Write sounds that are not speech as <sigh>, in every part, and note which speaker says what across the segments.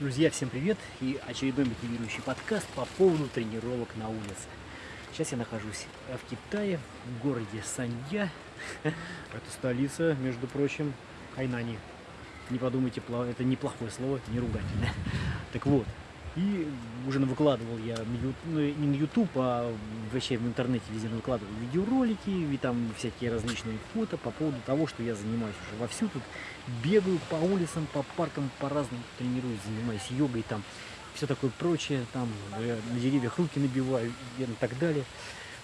Speaker 1: Друзья, всем привет! И очередной мотивирующий подкаст по поводу тренировок на улице. Сейчас я нахожусь в Китае, в городе Санья. <laughs> Это столица, между прочим, Хайнани. Не подумайте, это неплохое слово, не ругательное. <laughs> Так вот, и уже выкладывал я ну, не на YouTube, а вообще в интернете везде выкладывал видеоролики, и там всякие различные фото по поводу того, что я занимаюсь уже вовсю тут. Бегаю по улицам, по паркам, по разным тренируюсь, занимаюсь йогой там, все такое прочее, там на деревьях руки набиваю и так далее.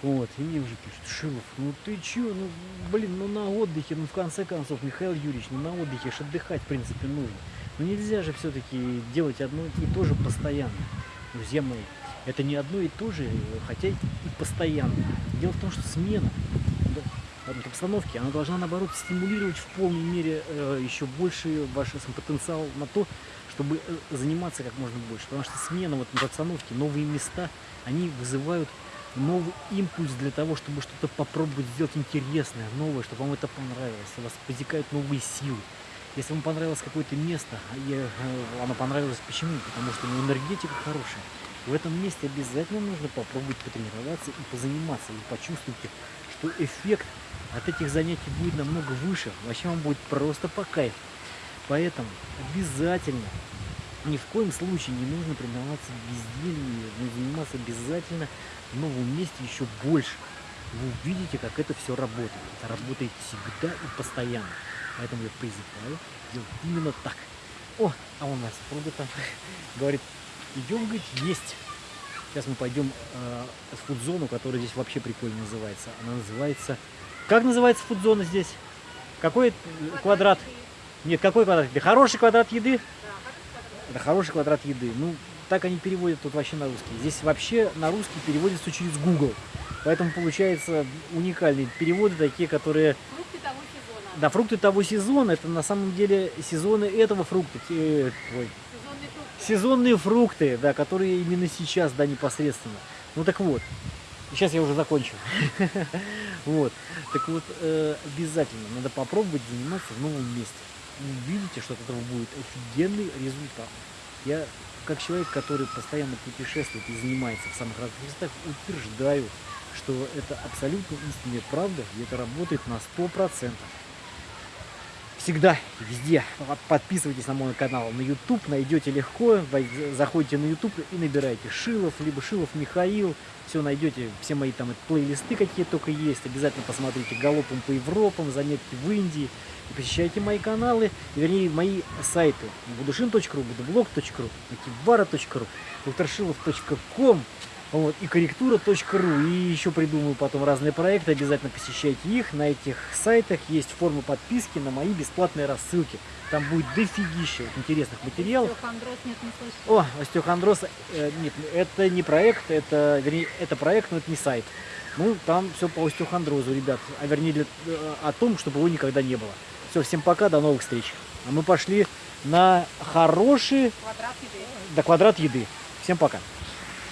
Speaker 1: Вот, и мне уже пишут, Шилов, ну ты чё, ну блин, ну на отдыхе, ну в конце концов, Михаил Юрьевич, ну на отдыхе ж отдыхать в принципе нужно. Но нельзя же все-таки делать одно и то же постоянно. Друзья мои, это не одно и то же, хотя и постоянно. Дело в том, что смена обстановки, она должна, наоборот, стимулировать в полной мере э, еще больше ваш потенциал на то, чтобы э, заниматься как можно больше. Потому что смена вот, обстановки, новые места, они вызывают новый импульс для того, чтобы что-то попробовать сделать интересное, новое, чтобы вам это понравилось. У вас возникают новые силы. Если вам понравилось какое-то место, и э, оно понравилось почему? Потому что ну, энергетика хорошая. В этом месте обязательно нужно попробовать потренироваться и позаниматься. И почувствуйте, что эффект от этих занятий будет намного выше. Вообще вам будет просто по кайфу. Поэтому обязательно, ни в коем случае не нужно тренироваться безделье, но заниматься обязательно в новом месте еще больше. Вы увидите, как это все работает. Это работает всегда и постоянно. Поэтому я призываю делать именно так. О, а у нас супруга там говорит, идем, говорит, есть. Сейчас мы пойдем э, в фудзону, которая здесь вообще прикольно называется. Она называется... Как называется фудзона здесь? Какой квадрат? квадрат? Нет, какой квадрат еды? Хороший квадрат еды? Да, Это хороший квадрат еды. Ну, так они переводят тут вообще на русский. Здесь вообще на русский переводится через Google. Поэтому получается уникальные переводы, такие, которые да, фрукты того сезона, это на самом деле сезоны этого фрукта. Ой. Сезонные фрукты. Сезонные фрукты, да, которые именно сейчас, да, непосредственно. Ну так вот, сейчас я уже закончил. <laughs> Вот, так вот, э, обязательно надо попробовать заниматься в новом месте. Увидите, что от этого будет офигенный результат. Я, как человек, который постоянно путешествует и занимается в самых разных местах, утверждаю, что это абсолютно истинная правда, и это работает на 100% всегда, везде. Подписывайтесь на мой канал на YouTube, найдете легко, заходите на YouTube и набираете Шилов, либо Шилов Михаил, все найдете, все мои там плейлисты какие только есть, обязательно посмотрите галопом по Европам, заметки в Индии, и посещайте мои каналы, вернее мои сайты, budushin.ru, budublog.ru, akivara.ru, doktorshilov.com, вот, и корректура.ру. И еще придумаю потом разные проекты. Обязательно посещайте их. На этих сайтах есть форма подписки на мои бесплатные рассылки. Там будет дофигища интересных материалов. Остеохондроз нет, не слышал. О, остеохондроз. Э, нет, это не проект, это, вернее, это проект, но это не сайт. Ну, там все по остеохондрозу, ребят. А вернее, для, э, о том, чтобы его никогда не было. Все, всем пока, до новых встреч. А мы пошли на хороший... Квадрат еды. Да, квадрат еды. Всем пока.